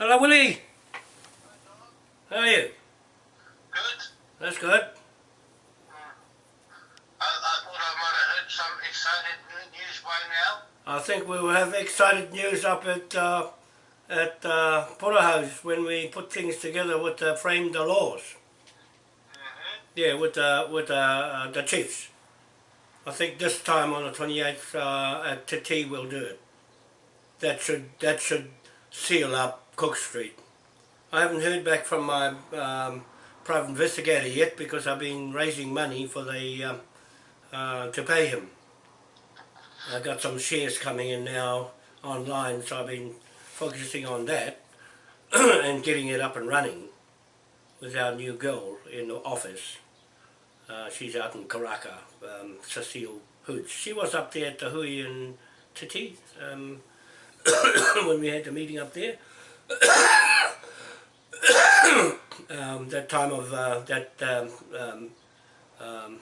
Hello, Willie. How are you? Good. That's good. I, I thought I might have heard some excited news by now. I think we will have excited news up at uh, at uh, Porterhouse when we put things together with uh, frame the laws. Mm-hmm. Yeah, with uh, with uh, uh, the chiefs. I think this time on the 28th uh, at Te Tii we'll do it. That should that should seal up Cook Street. I haven't heard back from my um, private investigator yet because I've been raising money for the um, uh, to pay him. I got some shares coming in now online, so I've been focusing on that and getting it up and running with our new girl in the office. Uh, she's out in Karaka, um, Cecile Hoods. She was up there at the Hui and Te Tii um, when we had the meeting up there. Um, that time of uh, that um, um, um,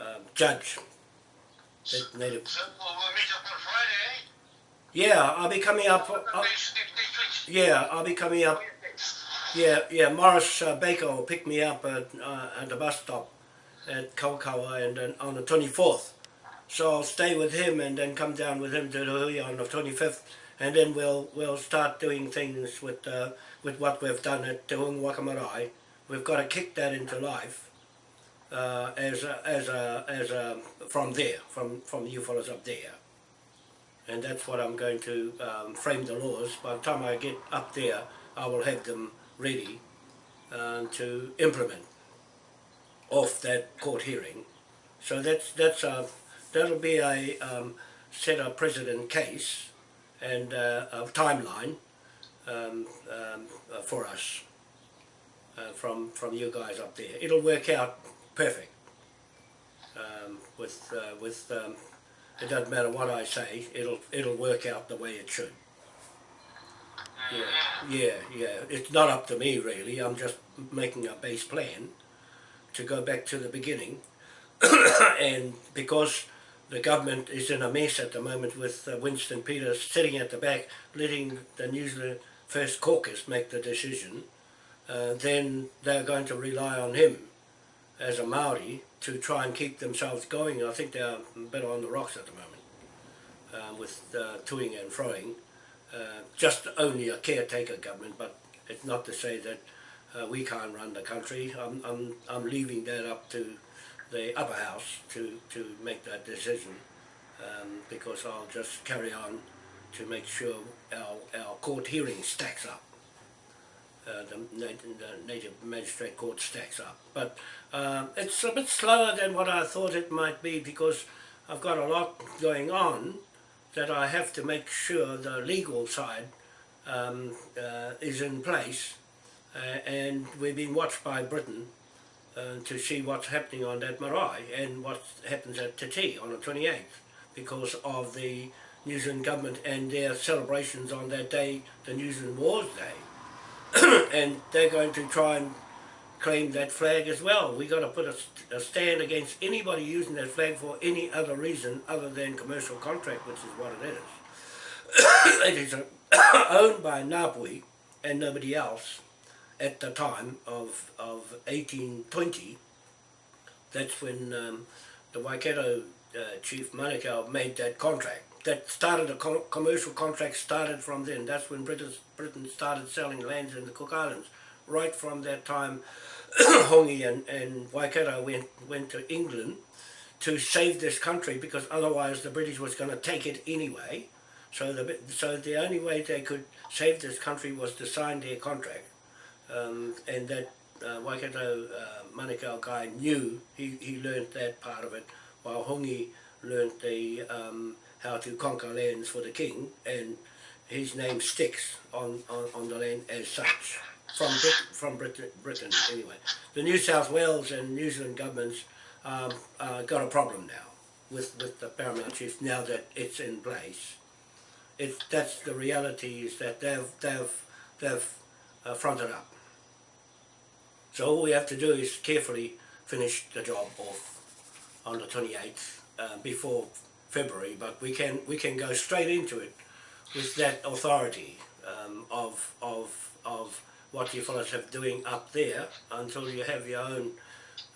uh, judge, that native. So we'll, we'll meet up on Friday, eh? Yeah, I'll be coming up. uh, yeah, I'll be coming up. Yeah, yeah. Morris uh, Baker will pick me up at, uh, at the bus stop at Kawakawa and then on the 24th. So I'll stay with him and then come down with him to the Hui on the 25th, and then we'll we'll start doing things with uh, with what we've done at Te Hunga. We've got to kick that into life uh, as a, as a, as a, from there, from from you fellows up there. And that's what I'm going to um, frame the laws. By the time I get up there, I will have them ready uh, to implement off that court hearing. So that's that's a that'll be a um, set a precedent case and uh, a timeline um, um, uh, for us uh, from from you guys up there. It'll work out perfect um, with with. Um, it doesn't matter what I say. It'll it'll work out the way it should. Yeah, yeah, yeah. It's not up to me really. I'm just making a base plan to go back to the beginning, and because the government is in a mess at the moment with uh, Winston Peters sitting at the back, letting the New Zealand First Caucus make the decision, uh, then they're going to rely on him as a Maori to try and keep themselves going. I think they're better on the rocks at the moment uh, with uh, toing and froing. Uh, just only a caretaker government, but it's not to say that uh, we can't run the country. I'm, I'm, I'm leaving that up to the upper house to, to make that decision um, because I'll just carry on to make sure our, our court hearing stacks up. Uh, the, the native magistrate court stacks up. But um, it's a bit slower than what I thought it might be because I've got a lot going on that I have to make sure the legal side um, uh, is in place uh, and we've been watched by Britain uh, to see what's happening on that marae and what happens at Te Tii on the 28th because of the New Zealand government and their celebrations on that day, the New Zealand Wars Day. and they're going to try and claim that flag as well. We've got to put a, a stand against anybody using that flag for any other reason other than commercial contract, which is what it is. it is owned by Ngāpuhi and nobody else at the time of, of 1820, that's when um, the Waikato uh, chief Manukau made that contract. That started, a co- commercial contract started from then. That's when Britain, Britain started selling lands in the Cook Islands. Right from that time, Hongi and, and Waikato went, went to England to save this country because otherwise the British was going to take it anyway. So the, so the only way they could save this country was to sign their contract um, and that uh, Waikato uh, Manukau guy knew, he, he learnt that part of it, while Hongi learnt the, um, how to conquer lands for the king, and his name sticks on, on, on the land as such, from, Brit- from Britain, Britain anyway. The New South Wales and New Zealand governments um, uh, got a problem now with, with the Paramount Chief, now that it's in place. It, that's the reality is that they've, they've, they've uh, fronted up. So all we have to do is carefully finish the job off on the 28th uh, before February, but we can we can go straight into it with that authority um, of, of, of what you fellas have doing up there until you have your own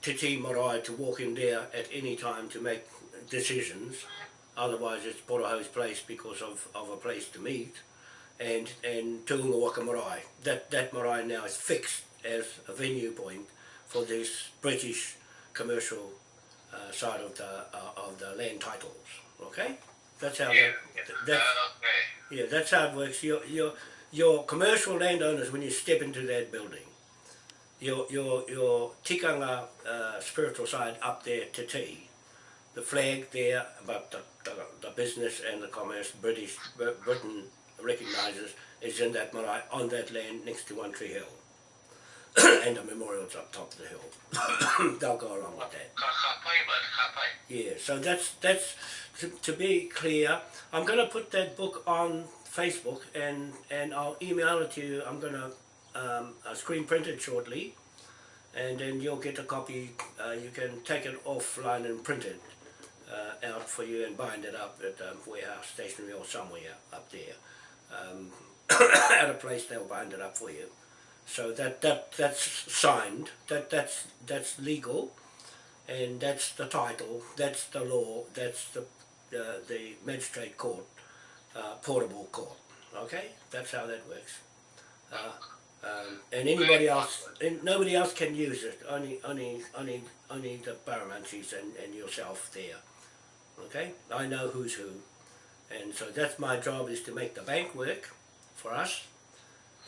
Te Tii marae to walk in there at any time to make decisions. Otherwise it's Poroho's place because of, of a place to meet. And, and Tuunga Waka Marae. That, that marae now is fixed as a venue point for this British commercial uh, side of the, uh, of the land titles. Okay? That's how Yeah. that, that's, Uh, okay. yeah, that's how it works. Your your your commercial landowners when you step into that building, your your your tikanga uh, spiritual side up there to tea, the flag there, but the, the, the business and the commerce British Britain recognises is in that marae on that land next to One Tree Hill, and the memorial's up top of the hill. They'll go along with that. Ka ka pai, but ka pai. Yeah, so that's that's to, to be clear. I'm going to put that book on Facebook and and I'll email it to you. I'm going to um, screen print it shortly, and then you'll get a copy. Uh, you can take it offline and print it uh, out for you and bind it up at um, warehouse stationery or somewhere up there. Um, at a place they'll bind it up for you. So that that that's signed. That that's that's legal and that's the title, that's the law, that's the uh, the magistrate court, uh, portable court. Okay, that's how that works. Uh, um, and anybody else, and nobody else can use it. Only, only, only, only the Barramanchis and, and yourself there. Okay, I know who's who, and so that's my job is to make the bank work for us,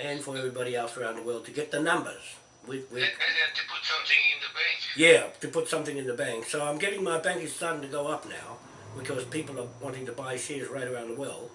and for everybody else around the world to get the numbers. We, we, And, and to put something in the bank. yeah, to put something in the bank. So I'm getting my bank is starting to go up now because people are wanting to buy shares right around the world,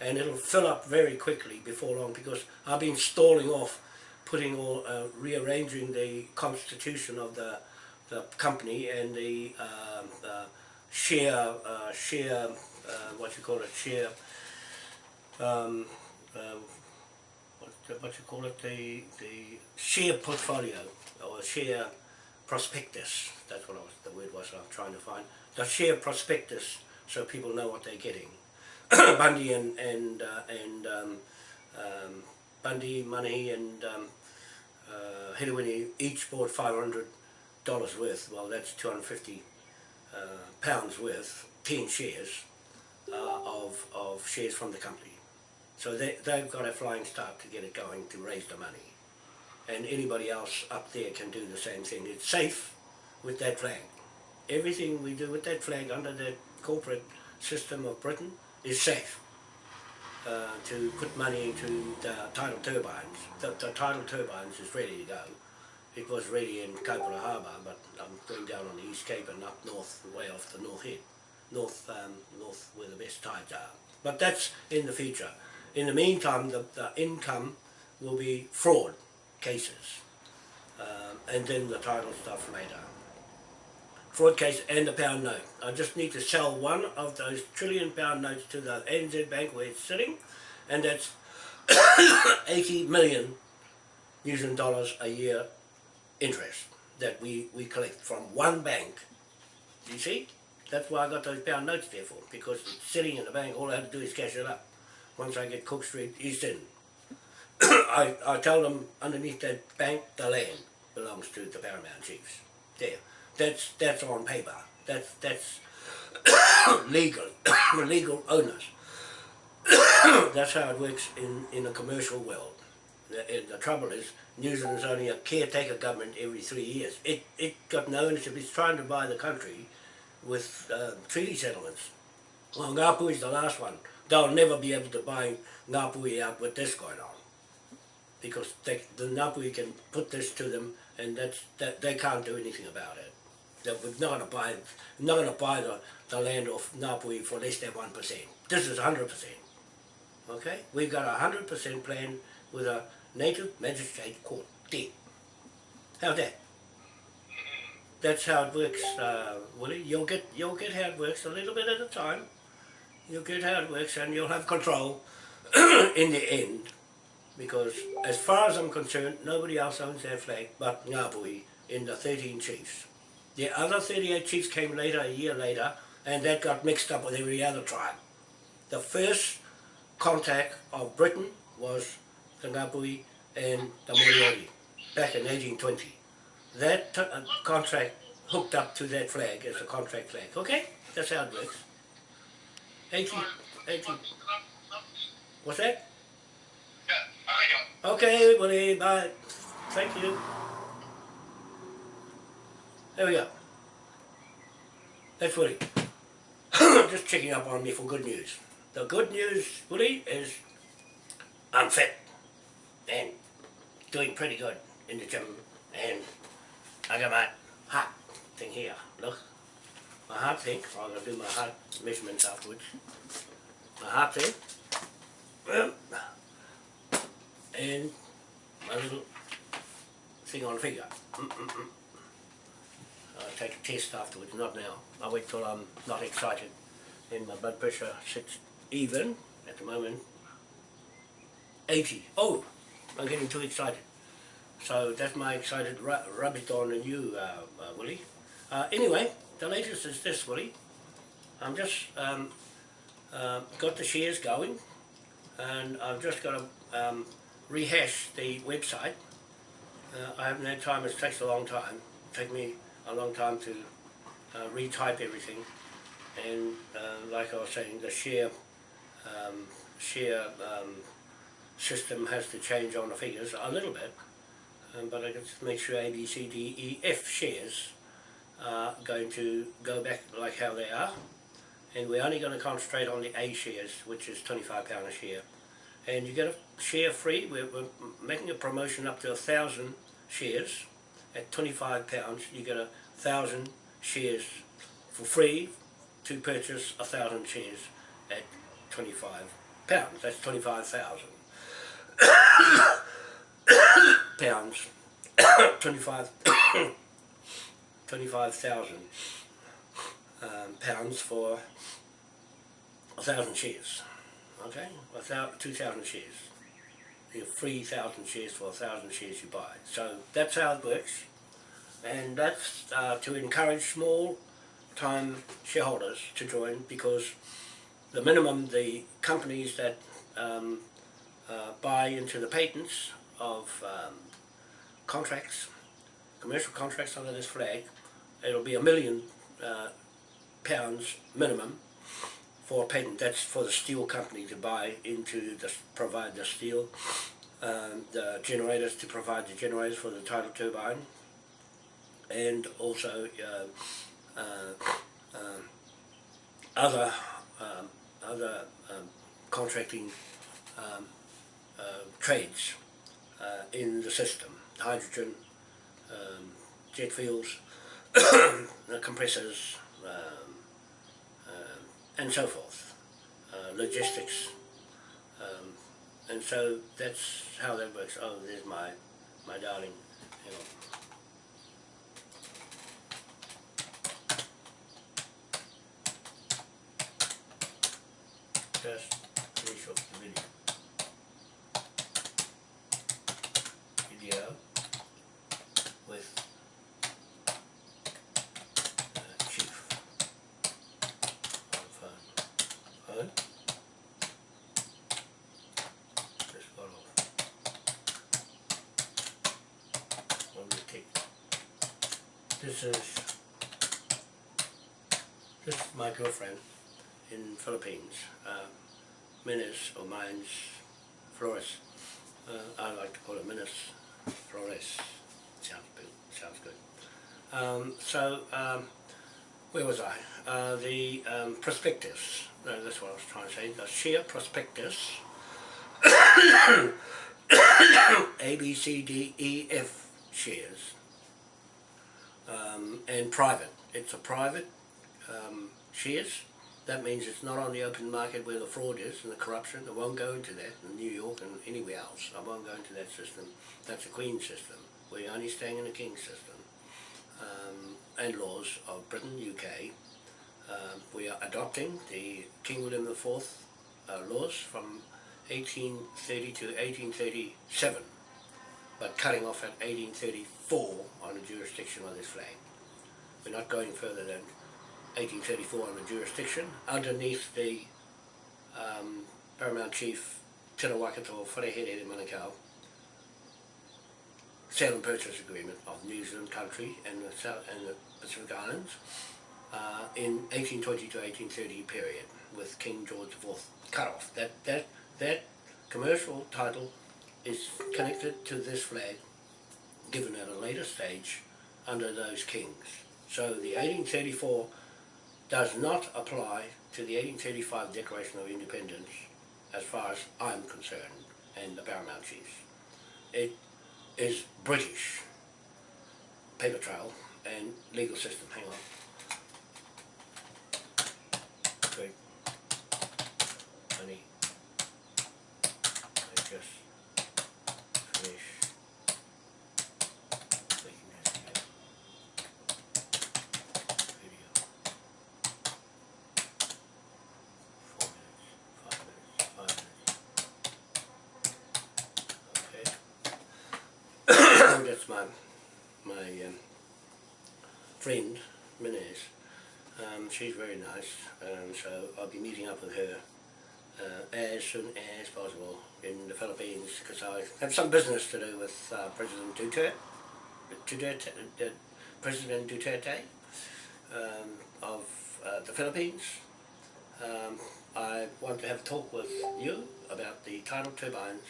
and it'll fill up very quickly before long because I've been stalling off, putting all uh, rearranging the constitution of the the company and the um, uh, share uh, share uh, what you call it share. Um, um, what, what you call it the the share portfolio or share prospectus. That's what I was, the word was I'm trying to find. The share prospectus, so people know what they're getting. Bundy and and uh, and um, um, Bundy, Money, and um, uh, Hidawini each bought five hundred dollars worth. Well, that's two hundred fifty uh, pounds worth, ten shares uh, of of shares from the company. So they they've got a flying start to get it going to raise the money and anybody else up there can do the same thing. It's safe with that flag. Everything we do with that flag under the corporate system of Britain is safe. Uh, to put money into the tidal turbines. The, the tidal turbines is ready to go. It was ready in Kaipara Harbour, but I'm going down on the East Cape and up north, way off the North Head, north, um, north where the best tides are. But that's in the future. In the meantime, the, the income will be fraud cases, um, and then the title stuff later. Fraud case and the pound note. I just need to sell one of those trillion pound notes to the NZ Bank where it's sitting, and that's 80 million New Zealand dollars a year interest that we, we collect from one bank. You see? That's why I got those pound notes there for, because it's sitting in the bank, all I have to do is cash it up. Once I get Cook Street East End. I, I tell them underneath that bank, the land belongs to the Paramount Chiefs. There. That's that's on paper. That's that's legal. legal owners. that's how it works in, in a commercial world. The, the trouble is, New Zealand's only a caretaker government every three years. It it got no ownership. It's trying to buy the country with uh, treaty settlements. Well, Ngapuhi's the last one. They'll never be able to buy Ngapuhi out with this going on because they, the Ngapuhi can put this to them, and that's that they can't do anything about it. They're not going to buy, not going to buy the, the land of Ngapuhi for less than one percent. This is hundred percent. Okay, we've got a hundred percent plan with a native magistrate court there. How's that? That's how it works, uh, Willie. You'll get you'll get how it works a little bit at a time. You'll get how it works, and you'll have control in the end. Because as far as I'm concerned, nobody else owns that flag but Ngāpuhi in the 13 chiefs. The other 38 chiefs came later, a year later, and that got mixed up with every other tribe. The first contact of Britain was the Ngāpuhi and the Moriori back in 1820. That uh, contract hooked up to that flag as a contract flag. Okay, that's how it works. 18, 18. What's that? Yeah, okay. Okay, Willie, bye. Thank you. There we go. That's Willie. Just checking up on me for good news. The good news, Willie, is I'm fit and doing pretty good in the gym and I got my heart thing here. Look, my heart thing. I'm gonna do my heart measurements afterwards. My heart thing. Well, and my little thing on figure. Mm-mm-mm. I'll take a test afterwards, not now. I'll wait till I'm not excited and my blood pressure sits even at the moment. 80. Oh, I'm getting too excited. So that's my excited ru- rubbish on you, uh, uh, Willie. Uh, anyway, the latest is this, Willie. I'm just um, uh, got the shares going and I've just got to um, rehash the website. Uh, I haven't had time, it takes a long time. It take me a long time to uh, retype everything. And uh, like I was saying, the share um, share um, system has to change on the figures a little bit. Um, but I just make sure A, B, C, D, E, F shares are going to go back like how they are. And we're only going to concentrate on the A shares, which is £25 a share and you get a share free. We're, we're making a promotion up to a thousand shares at twenty-five pounds. You get a thousand shares for free to purchase a thousand shares at twenty-five pounds. That's twenty-five thousand pounds. twenty-five. Twenty-five thousand um, pounds for a thousand shares okay, a thou- 2,000 shares. You have 3,000 shares for a 1,000 shares you buy. So that's how it works. And that's uh, to encourage small time shareholders to join because the minimum the companies that um, uh, buy into the patents of um, contracts, commercial contracts under this flag, it'll be a million uh, pounds minimum for a patent. That's for the steel company to buy into the provide the steel, um, the generators to provide the generators for the tidal turbine, and also uh, uh, um, other um, other um, contracting um, uh, trades uh, in the system, hydrogen, um, jet fuels, compressors. Um, um, and so forth, uh, logistics, um, and so that's how that works. Oh, there's my my darling. Just finish off the video. Video with uh, Chief on phone. Phone. Just got off. One more tick. This is this is my girlfriend in Philippines. Uh, or Mines Flores. Uh, I like to call it Minas Flores. Sounds good. Sounds good. Um, so um, where was I? Uh, the um, prospectus. No, that's what I was trying to say. The share prospectus. A, B, C, D, E, F shares. Um, and private. It's a private um, shares. That means it's not on the open market where the fraud is and the corruption. I won't go into that in New York and anywhere else. I won't go into that system. That's a Queen system. We're only staying in the King system um, and laws of Britain, UK. Um, we are adopting the King William IV uh, laws from 1830 to 1837, but cutting off at 1834 on the jurisdiction of this flag. We're not going further than 1834 on the jurisdiction underneath the um, Paramount Chief Tera Waikato Wharehere Manukau sale and purchase agreement of New Zealand country and the, South, and the Pacific Islands uh, in 1820 to 1830 period with King George IV cut off. That, that, that commercial title is connected to this flag given at a later stage under those kings. So the 1834 does not apply to the 1835 Declaration of Independence as far as I'm concerned and the Paramount Chiefs. It is British paper trail and legal system. Hang on. Great. Honey. I just finish making this here. video. Four minutes, five minutes, five minutes. Okay. That's my my um, friend Minez. Um, she's very nice, um, so I'll be meeting up with her uh, as soon as possible in the Philippines because I have some business to do with uh, President Duterte, Duterte, uh, President Duterte um, of uh, the Philippines. Um, I want to have a talk with you about the tidal turbines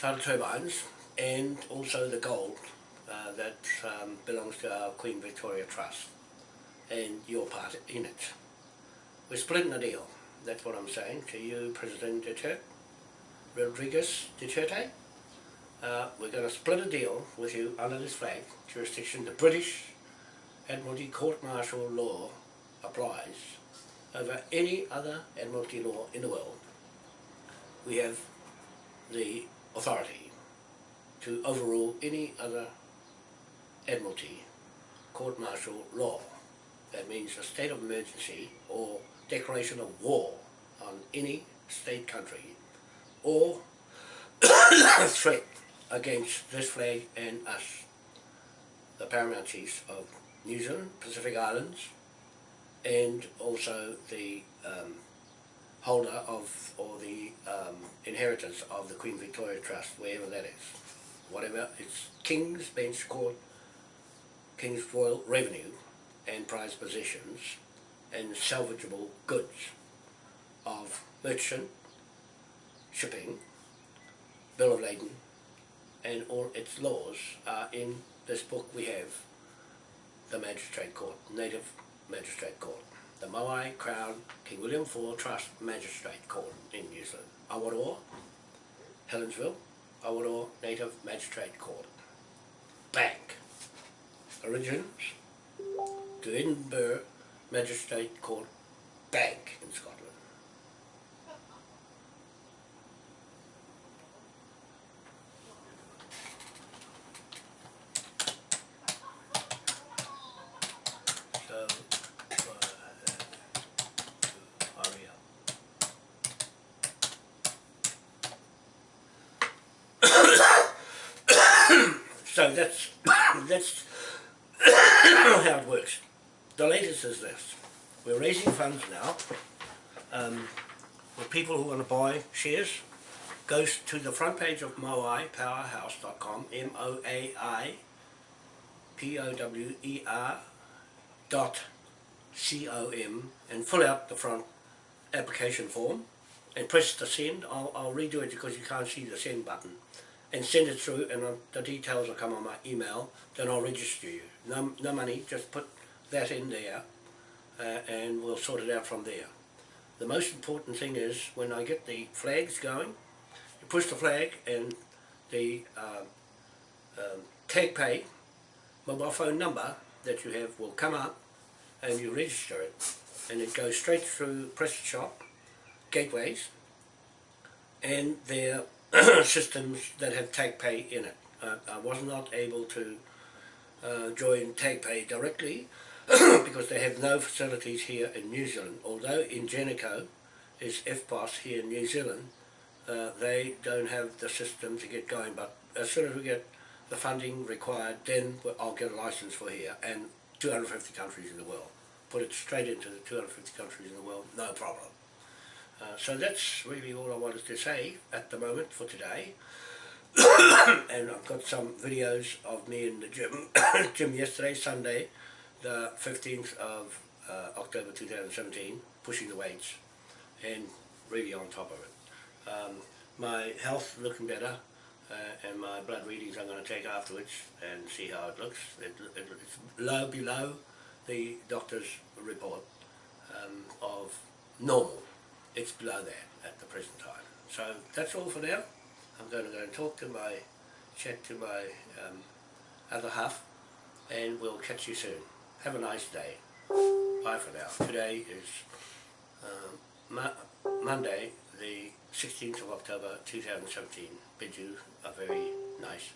tidal turbines and also the gold uh, that um, belongs to our Queen Victoria Trust and your part in it. We're splitting the deal, that's what I'm saying to you President Duterte, Rodriguez Duterte. Uh, we're going to split a deal with you under this flag jurisdiction. The British Admiralty Court Martial law applies over any other Admiralty law in the world. We have the authority to overrule any other Admiralty court martial law. That means a state of emergency or declaration of war on any state country or threat against this flag and us, the paramount chiefs of New Zealand, Pacific Islands, and also the um, holder of, or the um, of the Queen Victoria Trust, wherever that is. Whatever, it's King's Bench Court, King's Royal Revenue, and prize possessions, and salvageable goods of merchant, shipping, bill of lading, and all its laws are in this book we have, the Magistrate Court, Native Magistrate Court the Moai Crown King William IV Trust Magistrate Court in New Zealand. Awaroa, Helensville, Awaroa Native Magistrate Court. Bank. Origins to Edinburgh Magistrate Court Bank in Scotland. So, uh, to hurry up. So that's that's how it works. The latest is this. We're raising funds now um, for people who want to buy shares. Goes to the front page of Moai Powerhouse.com, M-O-A-I P-O-W-E-R dot C-O-M and fill out the front application form and press the send. I'll, I'll redo it because you can't see the send button and send it through and the details will come on my email then I'll register you. No, no money, just put that in there uh, and we'll sort it out from there. The most important thing is when I get the flags going, you push the flag and the uh, um, tag pay mobile phone number that you have will come up and you register it and it goes straight through press shop, gateways and their systems that have tag pay in it. Uh, I was not able to uh, join tag pay directly because they have no facilities here in New Zealand. Although Ingenico is EFTPOS here in New Zealand, uh, they don't have the system to get going but as soon as we get the funding required, then I'll get a license for here and 250 countries in the world. Put it straight into the 250 countries in the world, no problem. Uh, so that's really all I wanted to say at the moment for today. and I've got some videos of me in the gym, gym yesterday, Sunday, the 15th of uh, October 2017, pushing the weights and really on top of it. Um, my health looking better uh, and my blood readings I'm going to take afterwards and see how it looks. It, it, it's low below the doctor's report um, of normal. It's below that at the present time. So that's all for now. I'm going to go and talk to my, chat to my um, other half and we'll catch you soon. Have a nice day. Bye for now. Today is um, Mo Monday, the 16th of October 2017. Bid you a very nice